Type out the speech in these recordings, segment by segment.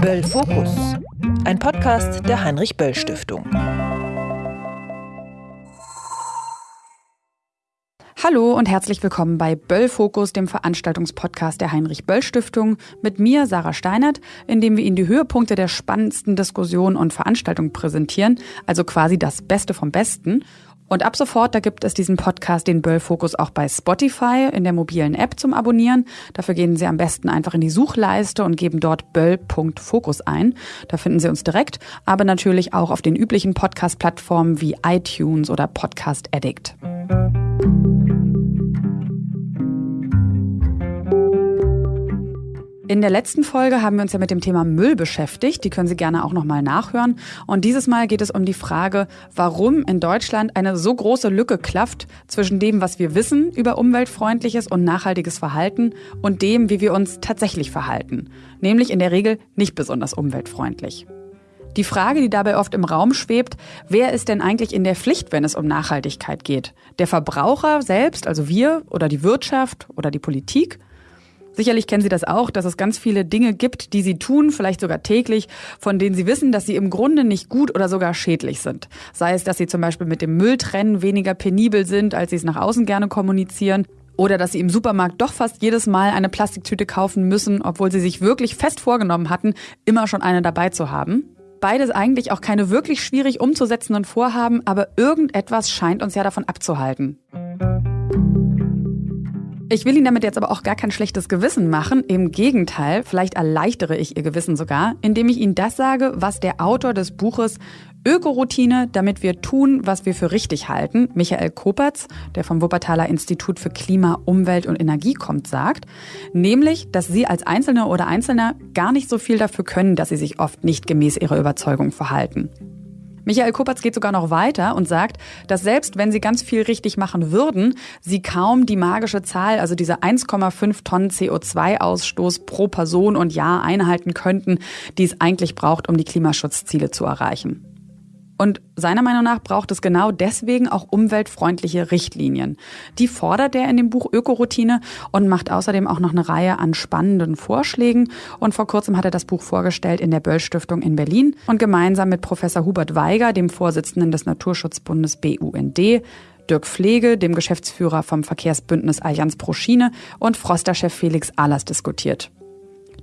Böll Fokus, ein Podcast der Heinrich Böll Stiftung. Hallo und herzlich willkommen bei Böll Fokus, dem Veranstaltungspodcast der Heinrich Böll Stiftung, mit mir Sarah Steinert, in dem wir Ihnen die Höhepunkte der spannendsten Diskussionen und Veranstaltungen präsentieren, also quasi das Beste vom Besten. Und ab sofort, da gibt es diesen Podcast, den Böll Fokus, auch bei Spotify in der mobilen App zum Abonnieren. Dafür gehen Sie am besten einfach in die Suchleiste und geben dort böll.fokus ein. Da finden Sie uns direkt, aber natürlich auch auf den üblichen Podcast-Plattformen wie iTunes oder Podcast Addict. In der letzten Folge haben wir uns ja mit dem Thema Müll beschäftigt. Die können Sie gerne auch nochmal nachhören. Und dieses Mal geht es um die Frage, warum in Deutschland eine so große Lücke klafft zwischen dem, was wir wissen über umweltfreundliches und nachhaltiges Verhalten und dem, wie wir uns tatsächlich verhalten. Nämlich in der Regel nicht besonders umweltfreundlich. Die Frage, die dabei oft im Raum schwebt, wer ist denn eigentlich in der Pflicht, wenn es um Nachhaltigkeit geht? Der Verbraucher selbst, also wir oder die Wirtschaft oder die Politik? Sicherlich kennen Sie das auch, dass es ganz viele Dinge gibt, die Sie tun, vielleicht sogar täglich, von denen Sie wissen, dass sie im Grunde nicht gut oder sogar schädlich sind. Sei es, dass Sie zum Beispiel mit dem Mülltrennen weniger penibel sind, als Sie es nach außen gerne kommunizieren. Oder dass sie im Supermarkt doch fast jedes Mal eine Plastiktüte kaufen müssen, obwohl sie sich wirklich fest vorgenommen hatten, immer schon eine dabei zu haben. Beides eigentlich auch keine wirklich schwierig umzusetzenden Vorhaben, aber irgendetwas scheint uns ja davon abzuhalten. Ich will Ihnen damit jetzt aber auch gar kein schlechtes Gewissen machen. Im Gegenteil, vielleicht erleichtere ich Ihr Gewissen sogar, indem ich Ihnen das sage, was der Autor des Buches Ökoroutine, damit wir tun, was wir für richtig halten, Michael Kopertz, der vom Wuppertaler Institut für Klima, Umwelt und Energie kommt, sagt, nämlich, dass Sie als Einzelne oder Einzelner gar nicht so viel dafür können, dass Sie sich oft nicht gemäß Ihrer Überzeugung verhalten. Michael Kuppertz geht sogar noch weiter und sagt, dass selbst wenn sie ganz viel richtig machen würden, sie kaum die magische Zahl, also diese 1,5 Tonnen CO2-Ausstoß pro Person und Jahr einhalten könnten, die es eigentlich braucht, um die Klimaschutzziele zu erreichen. Und seiner Meinung nach braucht es genau deswegen auch umweltfreundliche Richtlinien. Die fordert er in dem Buch Ökoroutine und macht außerdem auch noch eine Reihe an spannenden Vorschlägen. Und vor kurzem hat er das Buch vorgestellt in der Böll Stiftung in Berlin und gemeinsam mit Professor Hubert Weiger, dem Vorsitzenden des Naturschutzbundes BUND, Dirk Pflege, dem Geschäftsführer vom Verkehrsbündnis Allianz pro Schiene und Froster-Chef Felix Ahlers diskutiert.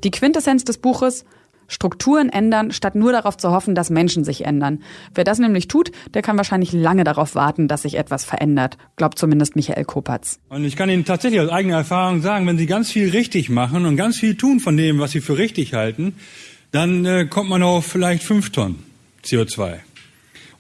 Die Quintessenz des Buches Strukturen ändern, statt nur darauf zu hoffen, dass Menschen sich ändern. Wer das nämlich tut, der kann wahrscheinlich lange darauf warten, dass sich etwas verändert, glaubt zumindest Michael Kopatz. Und ich kann Ihnen tatsächlich aus eigener Erfahrung sagen, wenn Sie ganz viel richtig machen und ganz viel tun von dem, was Sie für richtig halten, dann äh, kommt man auf vielleicht fünf Tonnen CO2.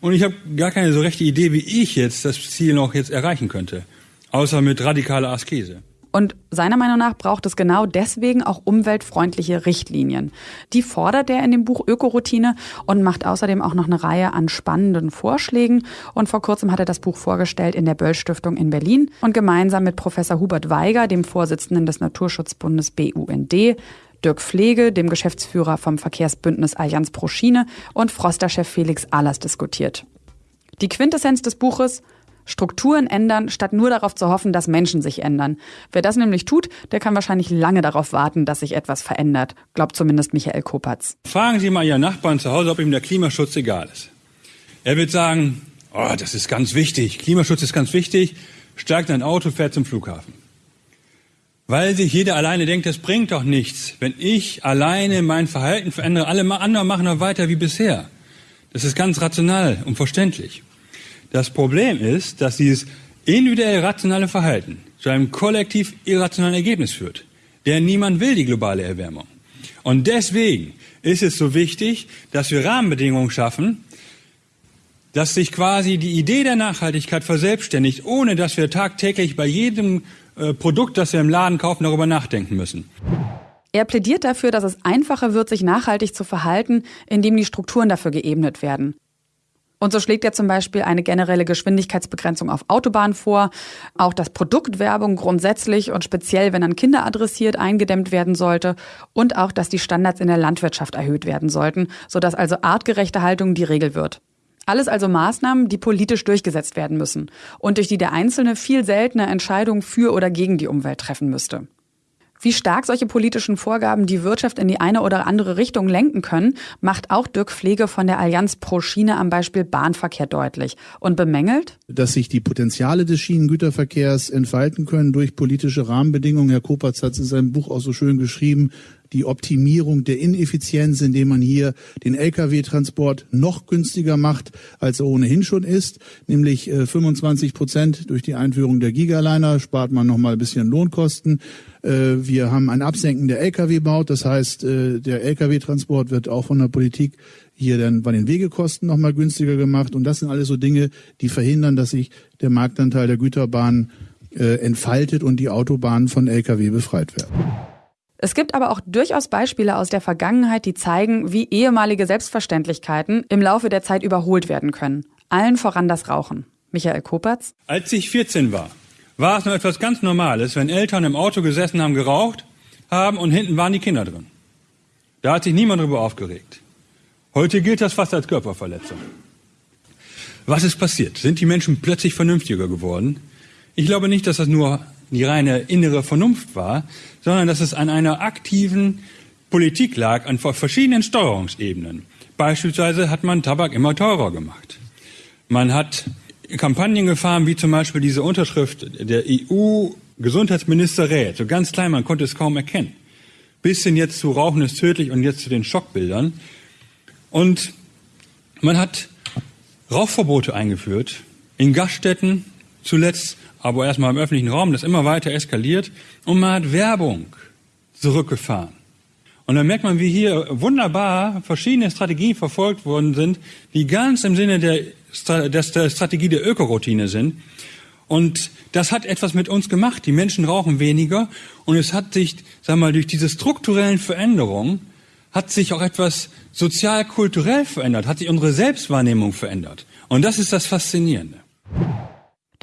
Und ich habe gar keine so rechte Idee, wie ich jetzt das Ziel noch jetzt erreichen könnte, außer mit radikaler Askese. Und seiner Meinung nach braucht es genau deswegen auch umweltfreundliche Richtlinien. Die fordert er in dem Buch Ökoroutine und macht außerdem auch noch eine Reihe an spannenden Vorschlägen. Und vor kurzem hat er das Buch vorgestellt in der Böll Stiftung in Berlin und gemeinsam mit Professor Hubert Weiger, dem Vorsitzenden des Naturschutzbundes BUND, Dirk Pflege, dem Geschäftsführer vom Verkehrsbündnis Allianz pro Schiene und Froster-Chef Felix Ahlers diskutiert. Die Quintessenz des Buches Strukturen ändern, statt nur darauf zu hoffen, dass Menschen sich ändern. Wer das nämlich tut, der kann wahrscheinlich lange darauf warten, dass sich etwas verändert, glaubt zumindest Michael Kopatz. Fragen Sie mal Ihren Nachbarn zu Hause, ob ihm der Klimaschutz egal ist. Er wird sagen, oh, das ist ganz wichtig, Klimaschutz ist ganz wichtig, steigt in ein Auto, fährt zum Flughafen. Weil sich jeder alleine denkt, das bringt doch nichts, wenn ich alleine mein Verhalten verändere, alle anderen machen noch weiter wie bisher. Das ist ganz rational und verständlich. Das Problem ist, dass dieses individuell rationale Verhalten zu einem kollektiv irrationalen Ergebnis führt. Denn niemand will die globale Erwärmung. Und deswegen ist es so wichtig, dass wir Rahmenbedingungen schaffen, dass sich quasi die Idee der Nachhaltigkeit verselbstständigt, ohne dass wir tagtäglich bei jedem äh, Produkt, das wir im Laden kaufen, darüber nachdenken müssen. Er plädiert dafür, dass es einfacher wird, sich nachhaltig zu verhalten, indem die Strukturen dafür geebnet werden. Und so schlägt er zum Beispiel eine generelle Geschwindigkeitsbegrenzung auf Autobahnen vor, auch dass Produktwerbung grundsätzlich und speziell, wenn an Kinder adressiert, eingedämmt werden sollte und auch, dass die Standards in der Landwirtschaft erhöht werden sollten, sodass also artgerechte Haltung die Regel wird. Alles also Maßnahmen, die politisch durchgesetzt werden müssen und durch die der Einzelne viel seltener Entscheidungen für oder gegen die Umwelt treffen müsste. Wie stark solche politischen Vorgaben die Wirtschaft in die eine oder andere Richtung lenken können, macht auch Dirk Pflege von der Allianz Pro Schiene am Beispiel Bahnverkehr deutlich. Und bemängelt, dass sich die Potenziale des Schienengüterverkehrs entfalten können durch politische Rahmenbedingungen. Herr Kopatz hat es in seinem Buch auch so schön geschrieben, die Optimierung der Ineffizienz, indem man hier den Lkw-Transport noch günstiger macht, als er ohnehin schon ist, nämlich 25 äh, Prozent durch die Einführung der Gigaliner spart man noch mal ein bisschen Lohnkosten. Äh, wir haben ein Absenken der Lkw-Baut, das heißt, äh, der Lkw-Transport wird auch von der Politik hier dann bei den Wegekosten noch mal günstiger gemacht. Und das sind alles so Dinge, die verhindern, dass sich der Marktanteil der Güterbahn entfaltet und die Autobahnen von Lkw befreit werden. Es gibt aber auch durchaus Beispiele aus der Vergangenheit, die zeigen, wie ehemalige Selbstverständlichkeiten im Laufe der Zeit überholt werden können. Allen voran das Rauchen. Michael Kopatz. Als ich 14 war, war es noch etwas ganz Normales, wenn Eltern im Auto gesessen haben, geraucht haben und hinten waren die Kinder drin. Da hat sich niemand darüber aufgeregt. Heute gilt das fast als Körperverletzung. Was ist passiert? Sind die Menschen plötzlich vernünftiger geworden? Ich glaube nicht, dass das nur die reine innere Vernunft war, sondern dass es an einer aktiven Politik lag, an verschiedenen Steuerungsebenen. Beispielsweise hat man Tabak immer teurer gemacht. Man hat Kampagnen gefahren, wie zum Beispiel diese Unterschrift der EU-Gesundheitsminister rät. So ganz klein, man konnte es kaum erkennen. Bis hin jetzt zu Rauchen ist tödlich und jetzt zu den Schockbildern. Und man hat Rauchverbote eingeführt in Gaststätten, zuletzt aber erstmal im öffentlichen Raum, das immer weiter eskaliert und man hat Werbung zurückgefahren. Und dann merkt man, wie hier wunderbar verschiedene Strategien verfolgt worden sind, die ganz im Sinne der, der Strategie der Ökoroutine sind. Und das hat etwas mit uns gemacht. Die Menschen rauchen weniger und es hat sich, sag mal, durch diese strukturellen Veränderungen hat sich auch etwas sozial-kulturell verändert, hat sich unsere Selbstwahrnehmung verändert. Und das ist das Faszinierende.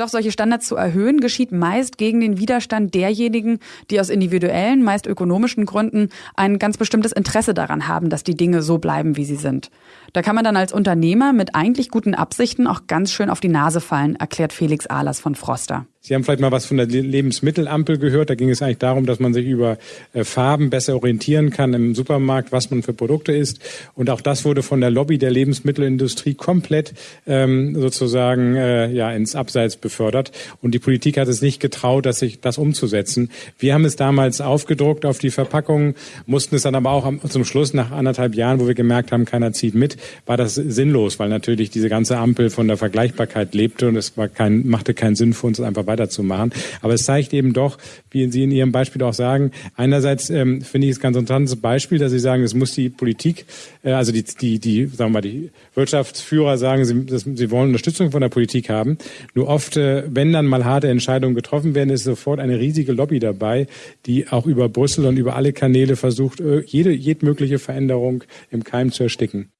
Doch solche Standards zu erhöhen, geschieht meist gegen den Widerstand derjenigen, die aus individuellen, meist ökonomischen Gründen ein ganz bestimmtes Interesse daran haben, dass die Dinge so bleiben, wie sie sind. Da kann man dann als Unternehmer mit eigentlich guten Absichten auch ganz schön auf die Nase fallen, erklärt Felix Ahlers von Froster. Sie haben vielleicht mal was von der Lebensmittelampel gehört. Da ging es eigentlich darum, dass man sich über äh, Farben besser orientieren kann im Supermarkt, was man für Produkte isst. Und auch das wurde von der Lobby der Lebensmittelindustrie komplett ähm, sozusagen äh, ja ins Abseits befördert. Und die Politik hat es nicht getraut, dass sich das umzusetzen. Wir haben es damals aufgedruckt auf die Verpackung, mussten es dann aber auch am, zum Schluss nach anderthalb Jahren, wo wir gemerkt haben, keiner zieht mit, war das sinnlos, weil natürlich diese ganze Ampel von der Vergleichbarkeit lebte und es war kein, machte keinen Sinn für uns einfach weiterzumachen. Aber es zeigt eben doch, wie Sie in Ihrem Beispiel auch sagen, einerseits ähm, finde ich es ganz interessantes Beispiel, dass Sie sagen, es muss die Politik, äh, also die, die, die, sagen wir mal, die Wirtschaftsführer sagen, sie, das, sie wollen Unterstützung von der Politik haben. Nur oft, äh, wenn dann mal harte Entscheidungen getroffen werden, ist sofort eine riesige Lobby dabei, die auch über Brüssel und über alle Kanäle versucht, äh, jede, jede mögliche Veränderung im Keim zu ersticken.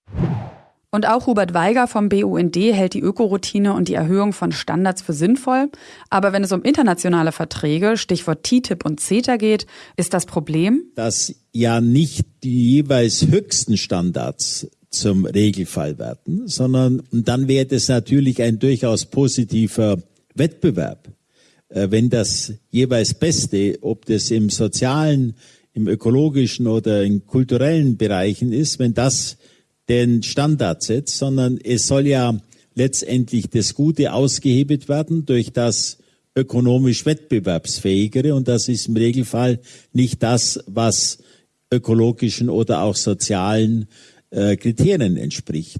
Und auch Hubert Weiger vom BUND hält die Ökoroutine und die Erhöhung von Standards für sinnvoll. Aber wenn es um internationale Verträge, Stichwort TTIP und CETA geht, ist das Problem? Dass ja nicht die jeweils höchsten Standards zum Regelfall werden, sondern dann wäre das natürlich ein durchaus positiver Wettbewerb, äh, wenn das jeweils Beste, ob das im sozialen, im ökologischen oder in kulturellen Bereichen ist, wenn das den Standard setzt, sondern es soll ja letztendlich das Gute ausgehebelt werden durch das ökonomisch wettbewerbsfähigere und das ist im Regelfall nicht das, was ökologischen oder auch sozialen äh, Kriterien entspricht.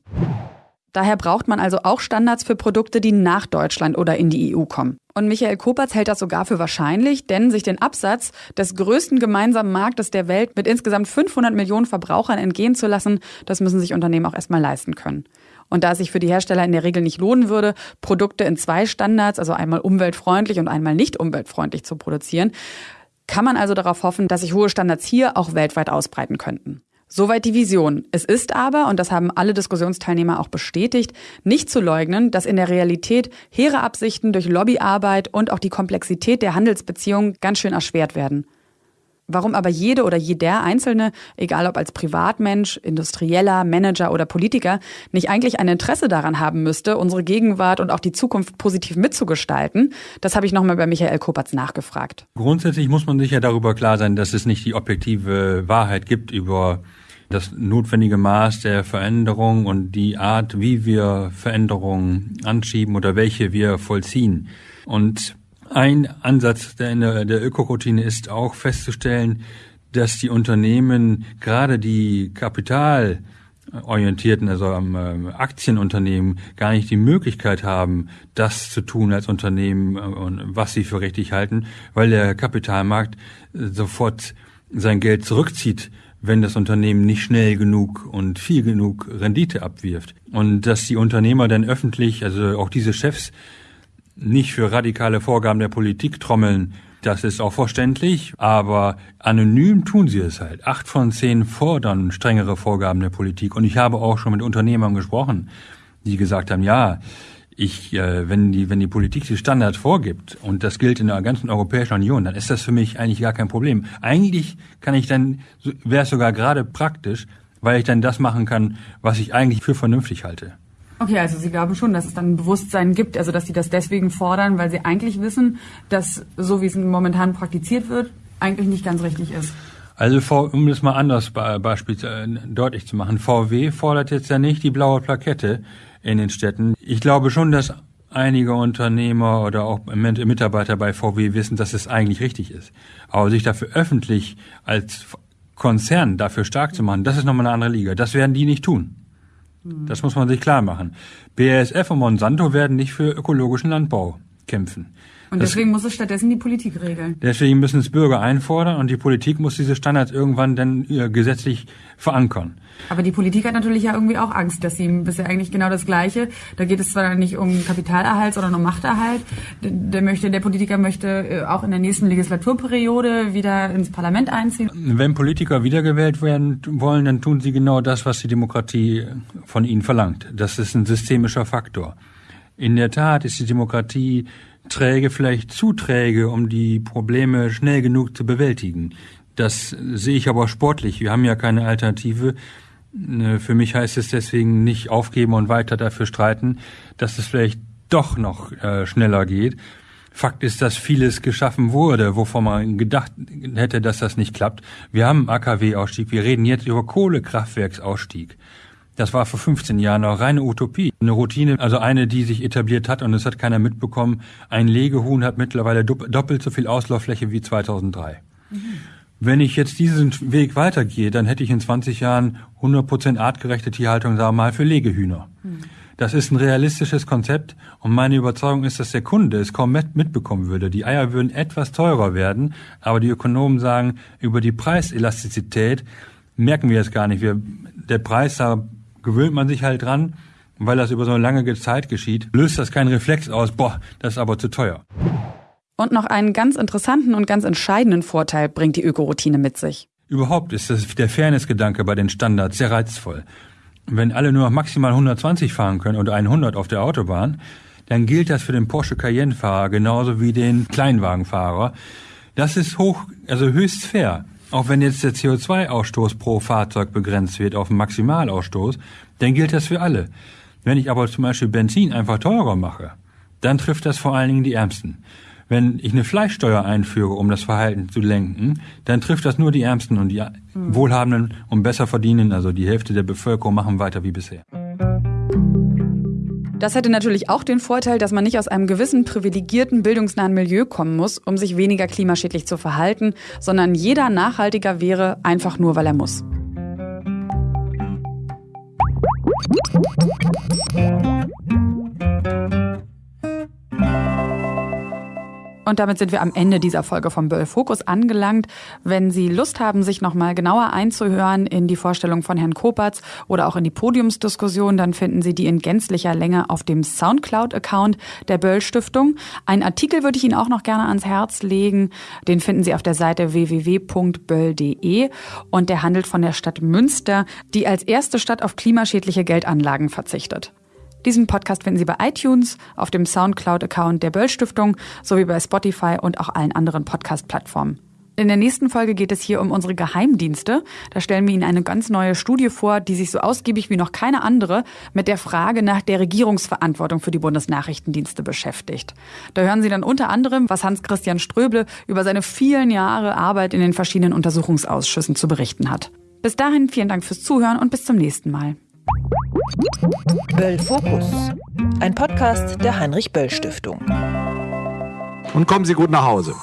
Daher braucht man also auch Standards für Produkte, die nach Deutschland oder in die EU kommen. Und Michael Kopatz hält das sogar für wahrscheinlich, denn sich den Absatz des größten gemeinsamen Marktes der Welt mit insgesamt 500 Millionen Verbrauchern entgehen zu lassen, das müssen sich Unternehmen auch erstmal leisten können. Und da es sich für die Hersteller in der Regel nicht lohnen würde, Produkte in zwei Standards, also einmal umweltfreundlich und einmal nicht umweltfreundlich zu produzieren, kann man also darauf hoffen, dass sich hohe Standards hier auch weltweit ausbreiten könnten. Soweit die Vision. Es ist aber, und das haben alle Diskussionsteilnehmer auch bestätigt, nicht zu leugnen, dass in der Realität hehre Absichten durch Lobbyarbeit und auch die Komplexität der Handelsbeziehungen ganz schön erschwert werden. Warum aber jede oder jeder Einzelne, egal ob als Privatmensch, Industrieller, Manager oder Politiker, nicht eigentlich ein Interesse daran haben müsste, unsere Gegenwart und auch die Zukunft positiv mitzugestalten, das habe ich nochmal bei Michael Kopatz nachgefragt. Grundsätzlich muss man sich ja darüber klar sein, dass es nicht die objektive Wahrheit gibt über das notwendige Maß der Veränderung und die Art, wie wir Veränderungen anschieben oder welche wir vollziehen. Und ein Ansatz der, der Ökoroutine ist auch festzustellen, dass die Unternehmen, gerade die kapitalorientierten, also am ähm, Aktienunternehmen, gar nicht die Möglichkeit haben, das zu tun als Unternehmen, äh, was sie für richtig halten, weil der Kapitalmarkt äh, sofort sein Geld zurückzieht, wenn das Unternehmen nicht schnell genug und viel genug Rendite abwirft. Und dass die Unternehmer dann öffentlich, also auch diese Chefs, nicht für radikale Vorgaben der Politik trommeln. Das ist auch verständlich, aber anonym tun sie es halt. Acht von zehn fordern strengere Vorgaben der Politik. Und ich habe auch schon mit Unternehmern gesprochen, die gesagt haben, ja, ich, äh, wenn die, wenn die Politik die Standards vorgibt und das gilt in der ganzen Europäischen Union, dann ist das für mich eigentlich gar kein Problem. Eigentlich kann ich dann, wäre es sogar gerade praktisch, weil ich dann das machen kann, was ich eigentlich für vernünftig halte. Okay, also Sie glauben schon, dass es dann ein Bewusstsein gibt, also dass Sie das deswegen fordern, weil Sie eigentlich wissen, dass so wie es momentan praktiziert wird, eigentlich nicht ganz richtig ist. Also um das mal anders Beispiel äh, deutlich zu machen, VW fordert jetzt ja nicht die blaue Plakette in den Städten. Ich glaube schon, dass einige Unternehmer oder auch Mitarbeiter bei VW wissen, dass es eigentlich richtig ist. Aber sich dafür öffentlich als Konzern dafür stark zu machen, das ist nochmal eine andere Liga. Das werden die nicht tun. Das muss man sich klar machen. BASF und Monsanto werden nicht für ökologischen Landbau kämpfen. Und deswegen das, muss es stattdessen die Politik regeln. Deswegen müssen es Bürger einfordern und die Politik muss diese Standards irgendwann dann äh, gesetzlich verankern. Aber die Politik hat natürlich ja irgendwie auch Angst, dass sie bisher eigentlich genau das Gleiche. Da geht es zwar nicht um Kapitalerhalt, sondern um Machterhalt. Der möchte, der Politiker möchte äh, auch in der nächsten Legislaturperiode wieder ins Parlament einziehen. Wenn Politiker wiedergewählt werden wollen, dann tun sie genau das, was die Demokratie von ihnen verlangt. Das ist ein systemischer Faktor. In der Tat ist die Demokratie träge, vielleicht zu träge, um die Probleme schnell genug zu bewältigen. Das sehe ich aber sportlich. Wir haben ja keine Alternative. Äh, für mich heißt es deswegen nicht aufgeben und weiter dafür streiten, dass es vielleicht doch noch äh, schneller geht. Fakt ist, dass vieles geschaffen wurde, wovon man gedacht hätte, dass das nicht klappt. Wir haben AKW-Ausstieg. Wir reden jetzt über Kohlekraftwerksausstieg. Das war vor 15 Jahren noch reine Utopie. Eine Routine, also eine, die sich etabliert hat und es hat keiner mitbekommen. Ein Legehuhn hat mittlerweile doppelt so viel Auslauffläche wie 2003. Mhm. Wenn ich jetzt diesen Weg weitergehe, dann hätte ich in 20 Jahren 100% artgerechte Tierhaltung, sagen wir mal, für Legehühner. Mhm. Das ist ein realistisches Konzept und meine Überzeugung ist, dass der Kunde es kaum mitbekommen würde. Die Eier würden etwas teurer werden, aber die Ökonomen sagen, über die Preiselastizität merken wir es gar nicht. Wir, der Preis, da gewöhnt man sich halt dran, weil das über so eine lange Zeit geschieht, löst das keinen Reflex aus, boah, das ist aber zu teuer. Und noch einen ganz interessanten und ganz entscheidenden Vorteil bringt die Ökoroutine mit sich. Überhaupt ist das, der Fairness-Gedanke bei den Standards sehr reizvoll. Wenn alle nur maximal 120 fahren können oder 100 auf der Autobahn, dann gilt das für den Porsche Cayenne-Fahrer genauso wie den Kleinwagenfahrer. Das ist hoch, also höchst fair. Auch wenn jetzt der CO2-Ausstoß pro Fahrzeug begrenzt wird auf den Maximalausstoß, dann gilt das für alle. Wenn ich aber zum Beispiel Benzin einfach teurer mache, dann trifft das vor allen Dingen die Ärmsten. Wenn ich eine Fleischsteuer einführe, um das Verhalten zu lenken, dann trifft das nur die Ärmsten und die mhm. Wohlhabenden und besser verdienen, also die Hälfte der Bevölkerung machen weiter wie bisher. Das hätte natürlich auch den Vorteil, dass man nicht aus einem gewissen privilegierten, bildungsnahen Milieu kommen muss, um sich weniger klimaschädlich zu verhalten, sondern jeder nachhaltiger wäre, einfach nur weil er muss. Und damit sind wir am Ende dieser Folge vom Böll Fokus angelangt. Wenn Sie Lust haben, sich nochmal genauer einzuhören in die Vorstellung von Herrn Kopatz oder auch in die Podiumsdiskussion, dann finden Sie die in gänzlicher Länge auf dem Soundcloud-Account der Böll Stiftung. Einen Artikel würde ich Ihnen auch noch gerne ans Herz legen. Den finden Sie auf der Seite www.böll.de und der handelt von der Stadt Münster, die als erste Stadt auf klimaschädliche Geldanlagen verzichtet. Diesen Podcast finden Sie bei iTunes, auf dem Soundcloud-Account der Böll Stiftung sowie bei Spotify und auch allen anderen Podcast-Plattformen. In der nächsten Folge geht es hier um unsere Geheimdienste. Da stellen wir Ihnen eine ganz neue Studie vor, die sich so ausgiebig wie noch keine andere mit der Frage nach der Regierungsverantwortung für die Bundesnachrichtendienste beschäftigt. Da hören Sie dann unter anderem, was Hans-Christian Ströble über seine vielen Jahre Arbeit in den verschiedenen Untersuchungsausschüssen zu berichten hat. Bis dahin vielen Dank fürs Zuhören und bis zum nächsten Mal. Böll Fokus, ein Podcast der Heinrich Böll Stiftung. Und kommen Sie gut nach Hause.